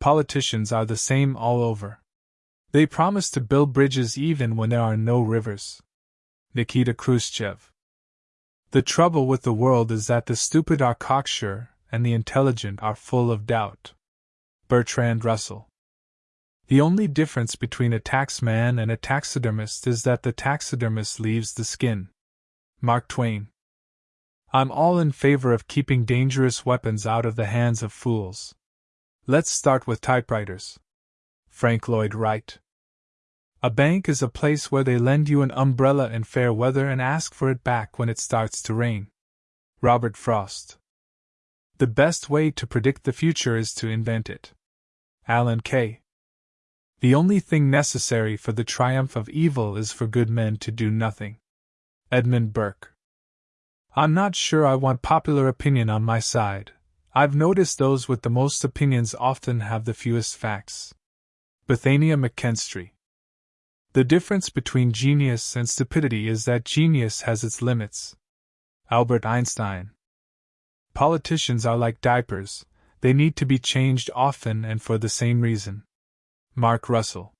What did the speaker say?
Politicians are the same all over. They promise to build bridges even when there are no rivers. Nikita Khrushchev. The trouble with the world is that the stupid are cocksure and the intelligent are full of doubt. Bertrand Russell. The only difference between a taxman and a taxidermist is that the taxidermist leaves the skin. Mark Twain. I'm all in favor of keeping dangerous weapons out of the hands of fools. Let's start with typewriters. Frank Lloyd Wright. A bank is a place where they lend you an umbrella in fair weather and ask for it back when it starts to rain. Robert Frost. The best way to predict the future is to invent it. Alan Kay. The only thing necessary for the triumph of evil is for good men to do nothing. Edmund Burke. I'm not sure I want popular opinion on my side. I've noticed those with the most opinions often have the fewest facts. Bethania McKinstry. The difference between genius and stupidity is that genius has its limits. Albert Einstein. Politicians are like diapers, they need to be changed often and for the same reason. Mark Russell.